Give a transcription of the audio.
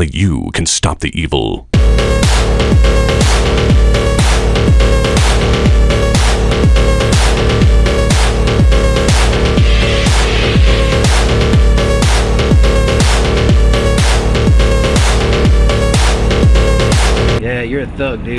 Only you can stop the evil. Yeah, you're a thug, dude.